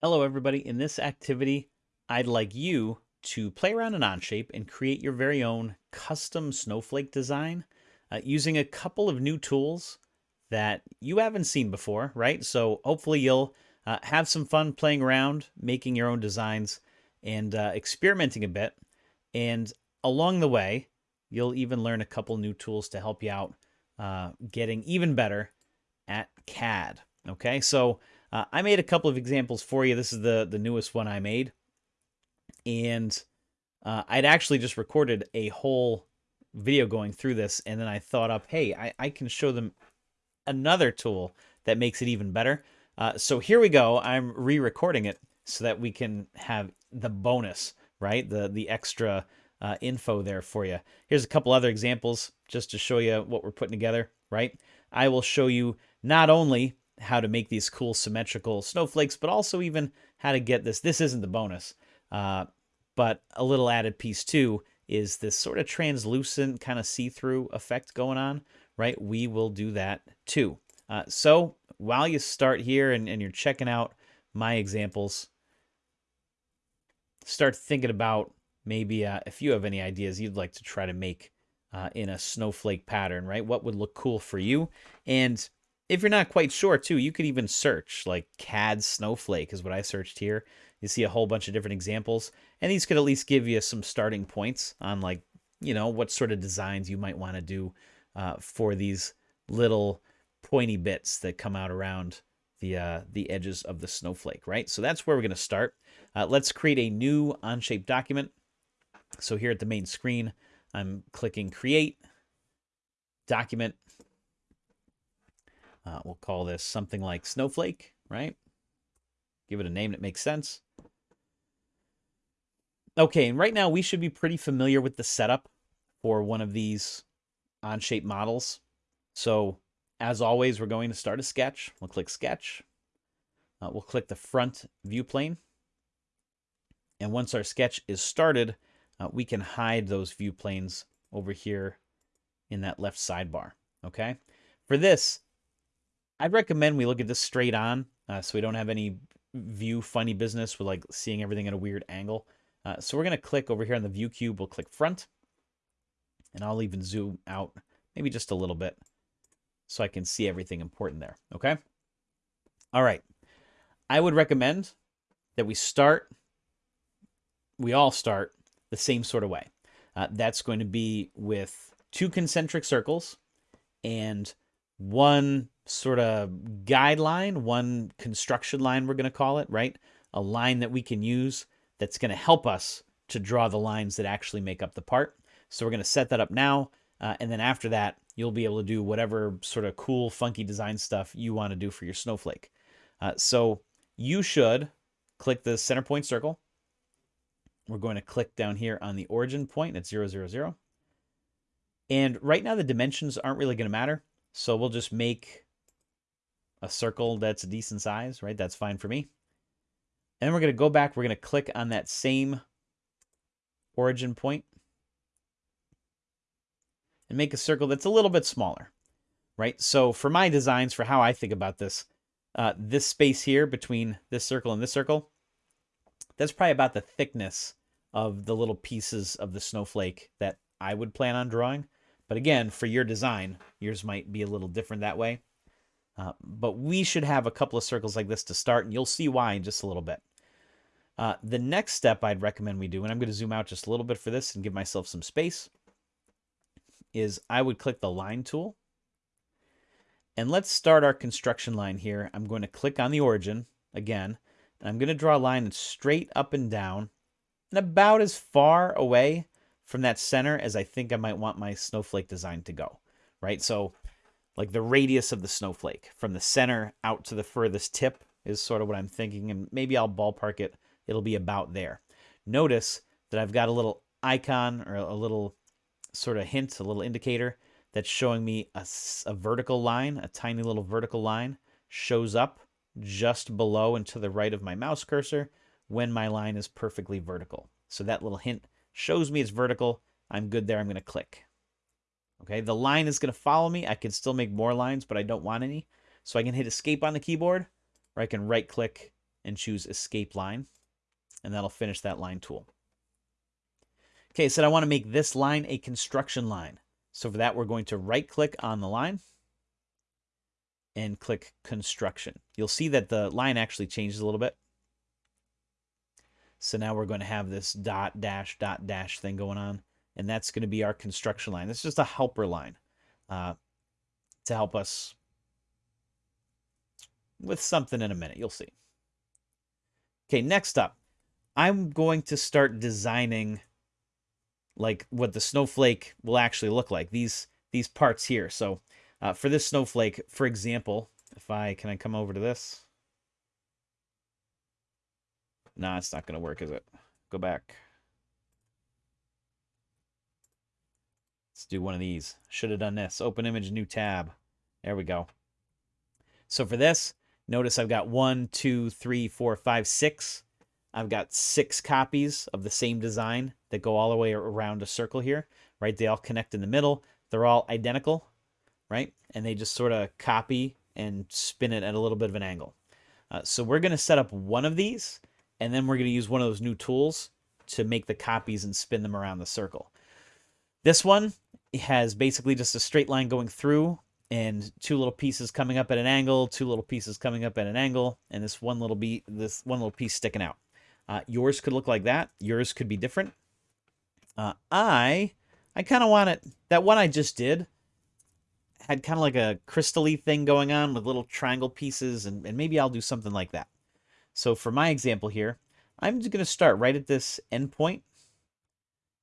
Hello everybody, in this activity, I'd like you to play around in Onshape and create your very own custom snowflake design uh, using a couple of new tools that you haven't seen before, right? So hopefully you'll uh, have some fun playing around, making your own designs and uh, experimenting a bit. And along the way, you'll even learn a couple new tools to help you out uh, getting even better at CAD. Okay, so uh, I made a couple of examples for you. This is the, the newest one I made. And uh, I'd actually just recorded a whole video going through this. And then I thought up, hey, I, I can show them another tool that makes it even better. Uh, so here we go. I'm re-recording it so that we can have the bonus, right? The, the extra uh, info there for you. Here's a couple other examples just to show you what we're putting together, right? I will show you not only how to make these cool symmetrical snowflakes, but also even how to get this. This isn't the bonus, uh, but a little added piece too is this sort of translucent kind of see-through effect going on, right? We will do that too. Uh, so while you start here and, and you're checking out my examples, start thinking about maybe uh, if you have any ideas you'd like to try to make uh, in a snowflake pattern, right? What would look cool for you? And if you're not quite sure too, you could even search like CAD snowflake is what I searched here. You see a whole bunch of different examples, and these could at least give you some starting points on like, you know, what sort of designs you might want to do uh, for these little pointy bits that come out around the uh, the edges of the snowflake, right? So that's where we're going to start. Uh, let's create a new Onshape document. So here at the main screen, I'm clicking Create, Document, uh, we'll call this something like Snowflake, right? Give it a name that makes sense. Okay, and right now we should be pretty familiar with the setup for one of these Onshape models. So as always, we're going to start a sketch. We'll click Sketch. Uh, we'll click the front view plane. And once our sketch is started, uh, we can hide those view planes over here in that left sidebar. Okay. For this, I'd recommend we look at this straight on uh, so we don't have any view funny business with like seeing everything at a weird angle. Uh, so we're going to click over here on the view cube. We'll click front and I'll even zoom out maybe just a little bit so I can see everything important there. Okay. All right. I would recommend that we start, we all start the same sort of way. Uh, that's going to be with two concentric circles and one sort of guideline, one construction line, we're going to call it, right? A line that we can use that's going to help us to draw the lines that actually make up the part. So we're going to set that up now. Uh, and then after that, you'll be able to do whatever sort of cool, funky design stuff you want to do for your snowflake. Uh, so you should click the center point circle. We're going to click down here on the origin point at 0, 0, 0. And right now the dimensions aren't really going to matter. So we'll just make a circle that's a decent size, right? That's fine for me. And then we're going to go back. We're going to click on that same origin point and make a circle that's a little bit smaller, right? So for my designs, for how I think about this, uh, this space here between this circle and this circle, that's probably about the thickness of the little pieces of the snowflake that I would plan on drawing. But again, for your design, yours might be a little different that way. Uh, but we should have a couple of circles like this to start, and you'll see why in just a little bit. Uh, the next step I'd recommend we do, and I'm going to zoom out just a little bit for this and give myself some space, is I would click the line tool. And let's start our construction line here. I'm going to click on the origin again, and I'm going to draw a line straight up and down and about as far away from that center as I think I might want my snowflake design to go, right? So like the radius of the snowflake from the center out to the furthest tip is sort of what I'm thinking. And maybe I'll ballpark it. It'll be about there. Notice that I've got a little icon or a little sort of hint, a little indicator that's showing me a, a vertical line, a tiny little vertical line shows up just below and to the right of my mouse cursor when my line is perfectly vertical. So that little hint shows me it's vertical. I'm good there. I'm going to click. Okay, the line is going to follow me. I can still make more lines, but I don't want any. So I can hit escape on the keyboard, or I can right click and choose escape line, and that'll finish that line tool. Okay, so I want to make this line a construction line. So for that, we're going to right click on the line and click construction. You'll see that the line actually changes a little bit. So now we're going to have this dot dash dot dash thing going on, and that's going to be our construction line. It's just a helper line uh, to help us with something in a minute. You'll see. Okay, next up, I'm going to start designing like what the snowflake will actually look like. These these parts here. So uh, for this snowflake, for example, if I can I come over to this? No, nah, it's not going to work, is it? Go back. Let's do one of these. Should have done this. Open image, new tab. There we go. So for this, notice I've got one, two, three, four, five, six. I've got six copies of the same design that go all the way around a circle here, right? They all connect in the middle. They're all identical, right? And they just sort of copy and spin it at a little bit of an angle. Uh, so we're going to set up one of these and then we're going to use one of those new tools to make the copies and spin them around the circle. This one has basically just a straight line going through and two little pieces coming up at an angle, two little pieces coming up at an angle, and this one little be this one little piece sticking out. Uh, yours could look like that. Yours could be different. Uh, I I kind of want it. That one I just did had kind of like a crystally thing going on with little triangle pieces, and, and maybe I'll do something like that. So for my example here, I'm just going to start right at this endpoint.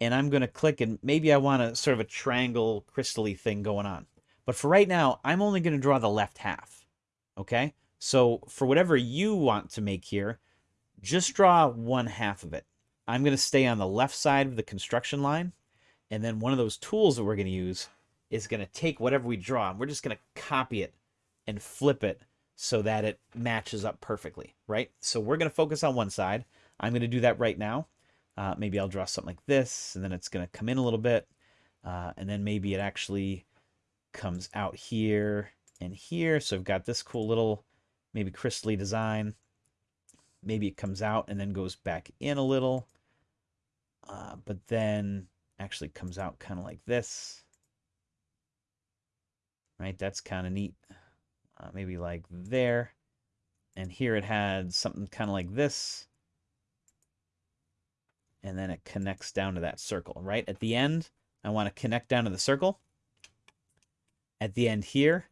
And I'm going to click and maybe I want a sort of a triangle crystally thing going on. But for right now, I'm only going to draw the left half. Okay? So for whatever you want to make here, just draw one half of it. I'm going to stay on the left side of the construction line. And then one of those tools that we're going to use is going to take whatever we draw and we're just going to copy it and flip it so that it matches up perfectly, right? So we're going to focus on one side. I'm going to do that right now. Uh, maybe I'll draw something like this, and then it's going to come in a little bit. Uh, and then maybe it actually comes out here and here. So I've got this cool little maybe crystally design. Maybe it comes out and then goes back in a little. Uh, but then actually comes out kind of like this. Right, that's kind of neat uh, maybe like there. And here it had something kind of like this. And then it connects down to that circle, right? At the end, I want to connect down to the circle. At the end here,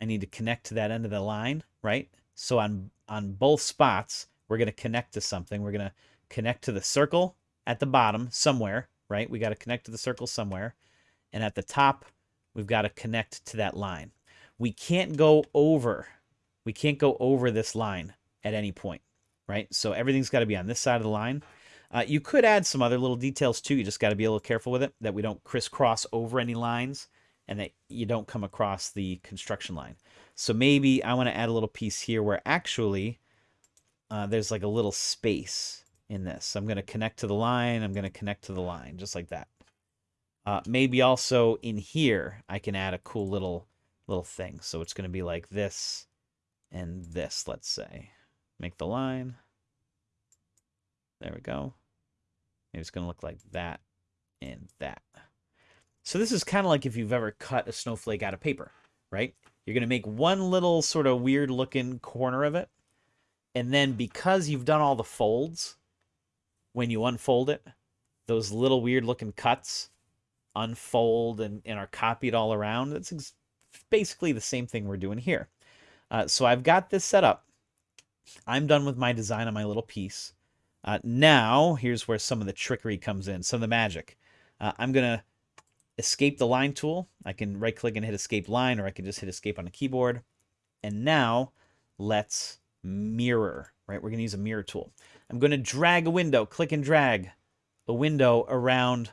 I need to connect to that end of the line, right? So on, on both spots, we're going to connect to something. We're going to connect to the circle at the bottom somewhere, right? We got to connect to the circle somewhere. And at the top, we've got to connect to that line we can't go over. We can't go over this line at any point, right? So everything's got to be on this side of the line. Uh, you could add some other little details too. You just got to be a little careful with it that we don't crisscross over any lines and that you don't come across the construction line. So maybe I want to add a little piece here where actually uh, there's like a little space in this. I'm going to connect to the line. I'm going to connect to the line just like that. Uh, maybe also in here, I can add a cool little little thing. So it's going to be like this and this, let's say. Make the line. There we go. Maybe it's going to look like that and that. So this is kind of like if you've ever cut a snowflake out of paper, right? You're going to make one little sort of weird looking corner of it. And then because you've done all the folds, when you unfold it, those little weird looking cuts unfold and, and are copied all around. That's basically the same thing we're doing here. Uh, so I've got this set up. I'm done with my design on my little piece. Uh, now, here's where some of the trickery comes in, some of the magic. Uh, I'm going to escape the line tool. I can right click and hit escape line, or I can just hit escape on the keyboard. And now let's mirror, right? We're going to use a mirror tool. I'm going to drag a window, click and drag a window around,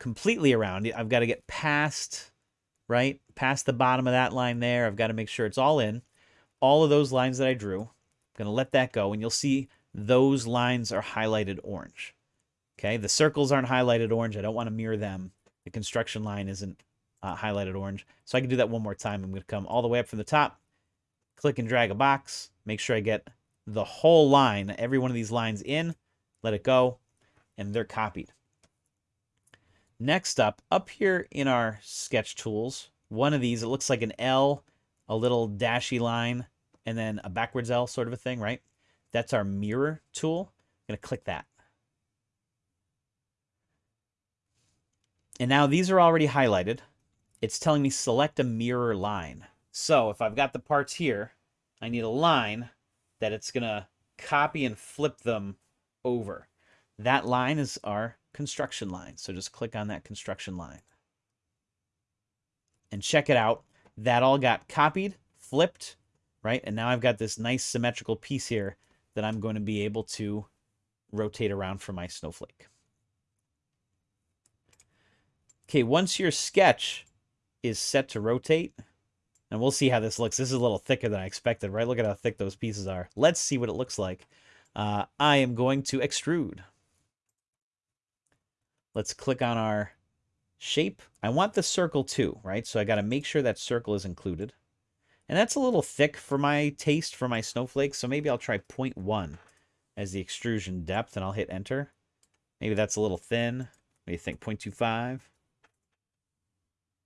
completely around. I've got to get past right? Past the bottom of that line there. I've got to make sure it's all in. All of those lines that I drew, I'm going to let that go, and you'll see those lines are highlighted orange. Okay, the circles aren't highlighted orange. I don't want to mirror them. The construction line isn't uh, highlighted orange. So I can do that one more time. I'm going to come all the way up from the top, click and drag a box, make sure I get the whole line, every one of these lines in, let it go, and they're copied. Next up, up here in our sketch tools, one of these, it looks like an L, a little dashy line, and then a backwards L sort of a thing, right? That's our mirror tool. I'm going to click that. And now these are already highlighted. It's telling me select a mirror line. So if I've got the parts here, I need a line that it's going to copy and flip them over. That line is our construction line. So just click on that construction line. And check it out. That all got copied, flipped, right? And now I've got this nice symmetrical piece here that I'm going to be able to rotate around for my snowflake. Okay, once your sketch is set to rotate, and we'll see how this looks. This is a little thicker than I expected, right? Look at how thick those pieces are. Let's see what it looks like. Uh, I am going to extrude. Let's click on our shape. I want the circle too, right? So I got to make sure that circle is included. And that's a little thick for my taste for my snowflakes, so maybe I'll try 0.1 as the extrusion depth, and I'll hit enter. Maybe that's a little thin. What do you think, 0.25?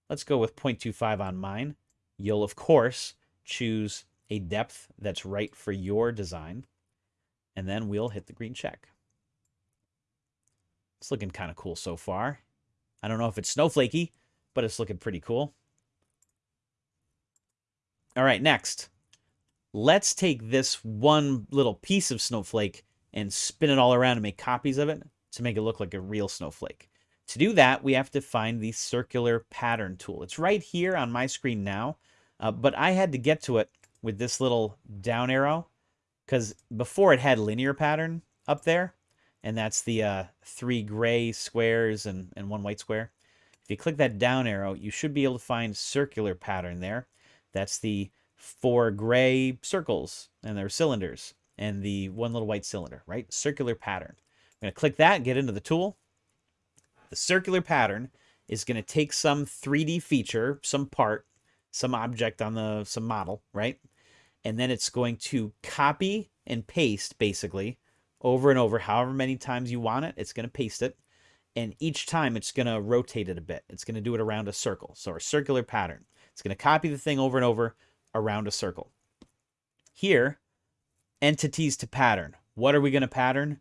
Let's go with 0.25 on mine. You'll, of course, choose a depth that's right for your design, and then we'll hit the green check. It's looking kind of cool so far. I don't know if it's snowflakey, but it's looking pretty cool. All right, next. Let's take this one little piece of snowflake and spin it all around and make copies of it to make it look like a real snowflake. To do that, we have to find the circular pattern tool. It's right here on my screen now, uh, but I had to get to it with this little down arrow because before it had linear pattern up there, and that's the uh, three gray squares and, and one white square. If you click that down arrow, you should be able to find circular pattern there. That's the four gray circles and they're cylinders and the one little white cylinder, right? Circular pattern. I'm going to click that, get into the tool. The circular pattern is going to take some 3D feature, some part, some object on the some model, right? And then it's going to copy and paste basically over and over however many times you want it. It's going to paste it. And each time it's going to rotate it a bit. It's going to do it around a circle. So a circular pattern. It's going to copy the thing over and over around a circle. Here, entities to pattern. What are we going to pattern?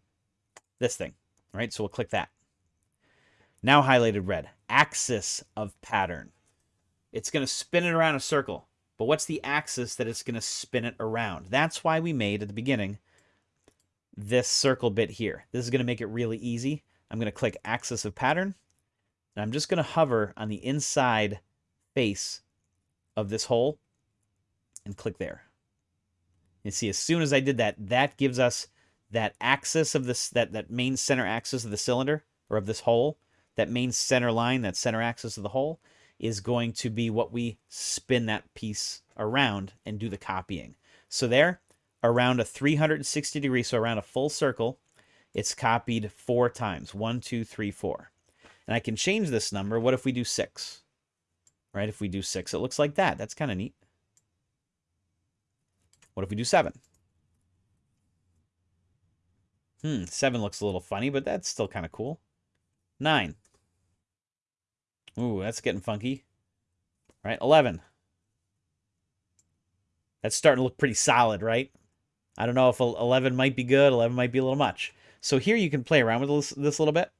This thing, right? So we'll click that. Now highlighted red, axis of pattern. It's going to spin it around a circle. But what's the axis that it's going to spin it around? That's why we made at the beginning this circle bit here. This is going to make it really easy. I'm going to click axis of pattern. And I'm just going to hover on the inside face of this hole and click there. And see, as soon as I did that, that gives us that axis of this, that, that main center axis of the cylinder or of this hole, that main center line, that center axis of the hole is going to be what we spin that piece around and do the copying. So there, around a 360 degree, so around a full circle, it's copied four times. One, two, three, four. And I can change this number. What if we do six? right? If we do 6, it looks like that. That's kind of neat. What if we do 7? Hmm, 7 looks a little funny, but that's still kind of cool. 9. Ooh, that's getting funky. All right, 11. That's starting to look pretty solid, right? I don't know if 11 might be good, 11 might be a little much. So here you can play around with this, this a little bit.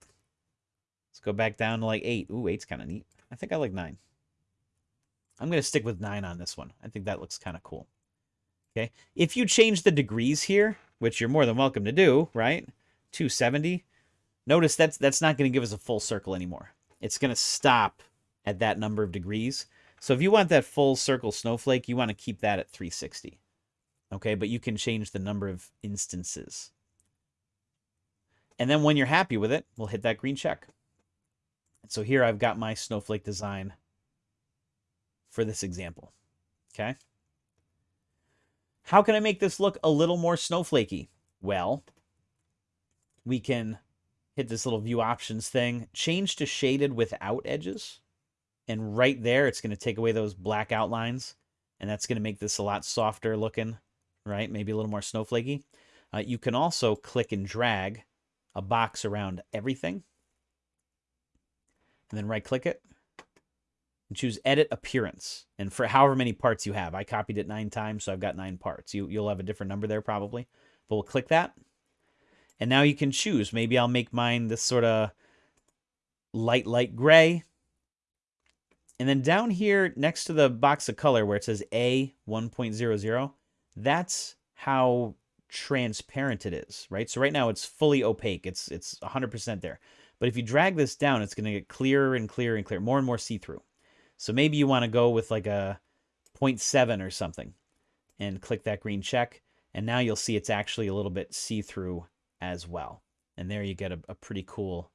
Let's go back down to like 8. Ooh, 8's kind of neat. I think I like 9. I'm going to stick with 9 on this one. I think that looks kind of cool. Okay. If you change the degrees here, which you're more than welcome to do, right? 270. Notice that's that's not going to give us a full circle anymore. It's going to stop at that number of degrees. So if you want that full circle snowflake, you want to keep that at 360. Okay, but you can change the number of instances. And then when you're happy with it, we'll hit that green check. So here I've got my snowflake design for this example. Okay. How can I make this look a little more snowflakey? Well, we can hit this little view options thing, change to shaded without edges. And right there, it's going to take away those black outlines. And that's going to make this a lot softer looking, right? Maybe a little more snowflakey. Uh, you can also click and drag a box around everything. And then right click it and choose edit appearance. And for however many parts you have, I copied it nine times, so I've got nine parts. You, you'll have a different number there probably, but we'll click that. And now you can choose. Maybe I'll make mine this sort of light, light gray. And then down here next to the box of color where it says A 1.00, that's how transparent it is, right? So right now it's fully opaque. It's it's 100% there. But if you drag this down, it's going to get clearer and clearer and clearer, more and more see-through. So maybe you want to go with like a 0.7 or something and click that green check. And now you'll see it's actually a little bit see-through as well. And there you get a, a pretty cool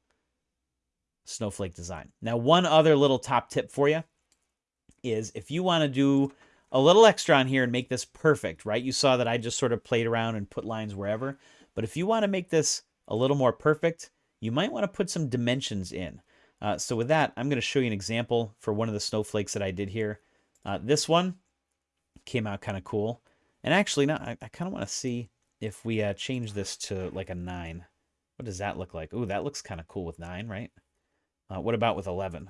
snowflake design. Now, one other little top tip for you is if you want to do a little extra on here and make this perfect, right? You saw that I just sort of played around and put lines wherever. But if you want to make this a little more perfect, you might want to put some dimensions in. Uh, so with that, I'm going to show you an example for one of the snowflakes that I did here. Uh, this one came out kind of cool. And actually, no, I, I kind of want to see if we uh, change this to like a 9. What does that look like? Ooh, that looks kind of cool with 9, right? Uh, what about with 11?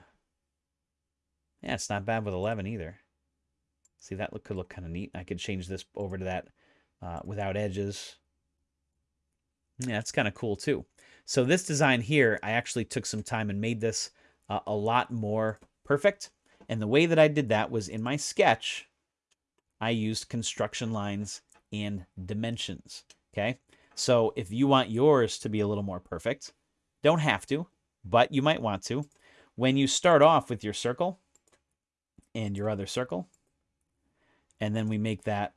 Yeah, it's not bad with 11 either. See, that look, could look kind of neat. I could change this over to that uh, without edges. Yeah, that's kind of cool too. So this design here, I actually took some time and made this uh, a lot more perfect. And the way that I did that was in my sketch, I used construction lines and dimensions. Okay. So if you want yours to be a little more perfect, don't have to, but you might want to. When you start off with your circle and your other circle, and then we make that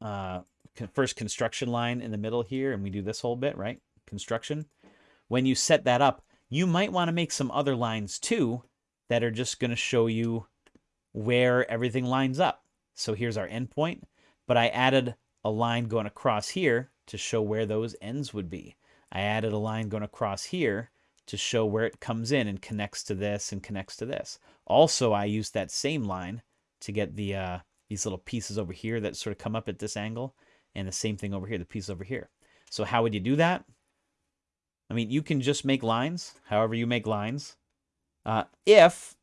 uh, first construction line in the middle here, and we do this whole bit, right? Construction. When you set that up, you might want to make some other lines too that are just going to show you where everything lines up. So here's our endpoint, but I added a line going across here to show where those ends would be. I added a line going across here to show where it comes in and connects to this and connects to this. Also, I used that same line to get the uh, these little pieces over here that sort of come up at this angle, and the same thing over here, the piece over here. So how would you do that? I mean, you can just make lines, however you make lines. Uh, if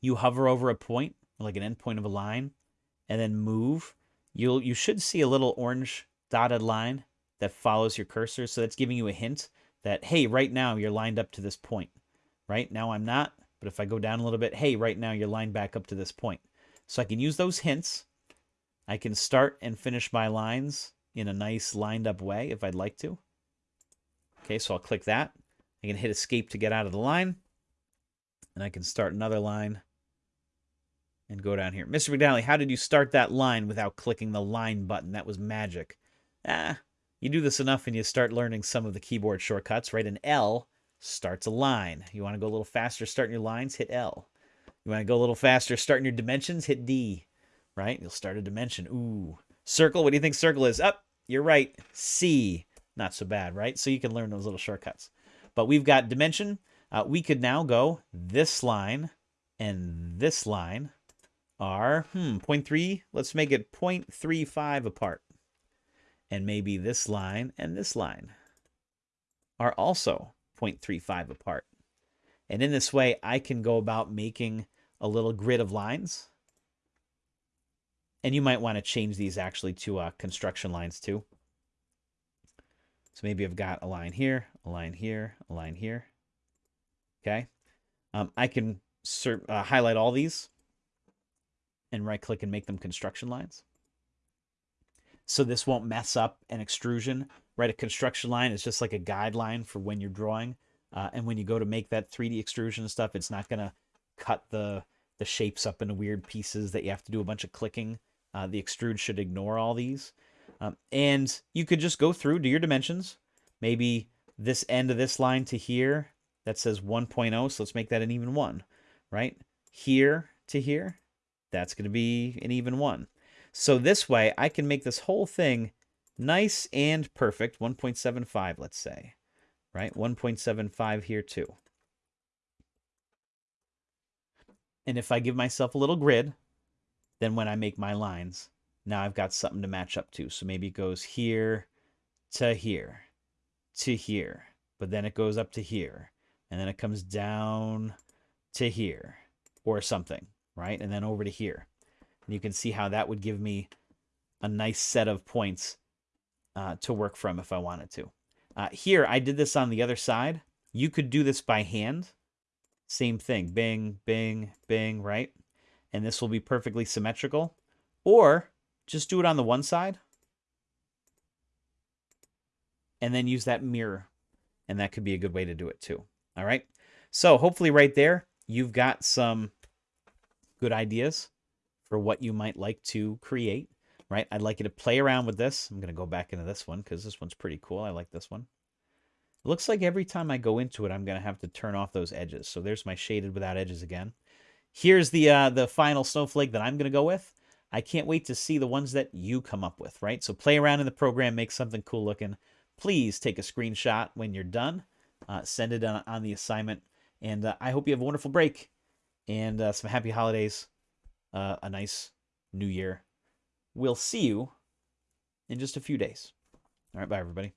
you hover over a point, like an endpoint of a line, and then move, you'll you should see a little orange dotted line that follows your cursor. So that's giving you a hint that, hey, right now you're lined up to this point. Right now I'm not, but if I go down a little bit, hey, right now you're lined back up to this point. So I can use those hints. I can start and finish my lines in a nice lined up way if I'd like to. Okay, so I'll click that. I can hit escape to get out of the line. And I can start another line and go down here. Mr. McDonnell, how did you start that line without clicking the line button? That was magic. Ah, you do this enough and you start learning some of the keyboard shortcuts, right? An L starts a line. You want to go a little faster starting your lines, hit L. You want to go a little faster start in your dimensions, hit D, right? You'll start a dimension. Ooh. Circle, what do you think circle is? Up, oh, you're right. C. Not so bad, right? So you can learn those little shortcuts. But we've got dimension. Uh, we could now go this line and this line are, hmm, 0.3. Let's make it 0.35 apart. And maybe this line and this line are also 0.35 apart. And in this way, I can go about making a little grid of lines. And you might want to change these actually to uh, construction lines too. So maybe I've got a line here, a line here, a line here. Okay. Um, I can uh, highlight all these and right click and make them construction lines. So this won't mess up an extrusion, right? A construction line is just like a guideline for when you're drawing. Uh, and when you go to make that 3D extrusion stuff, it's not going to cut the, the shapes up into weird pieces that you have to do a bunch of clicking. Uh, the extrude should ignore all these. Um, and you could just go through, do your dimensions. Maybe this end of this line to here, that says 1.0, so let's make that an even 1, right? Here to here, that's going to be an even 1. So this way, I can make this whole thing nice and perfect, 1.75, let's say, right? 1.75 here too. And if I give myself a little grid, then when I make my lines, now I've got something to match up to. So maybe it goes here to here to here, but then it goes up to here, and then it comes down to here or something, right? And then over to here. And you can see how that would give me a nice set of points uh, to work from if I wanted to. Uh, here, I did this on the other side. You could do this by hand. Same thing. Bing, bing, bing, right? And this will be perfectly symmetrical. Or just do it on the one side. And then use that mirror. And that could be a good way to do it too. All right. So hopefully right there, you've got some good ideas for what you might like to create right? I'd like you to play around with this. I'm going to go back into this one because this one's pretty cool. I like this one. Looks like every time I go into it, I'm going to have to turn off those edges. So there's my shaded without edges again. Here's the uh, the final snowflake that I'm going to go with. I can't wait to see the ones that you come up with, right? So play around in the program, make something cool looking. Please take a screenshot when you're done. Uh, send it on, on, the assignment. And uh, I hope you have a wonderful break and uh, some happy holidays, uh, a nice new year we'll see you in just a few days. All right, bye, everybody.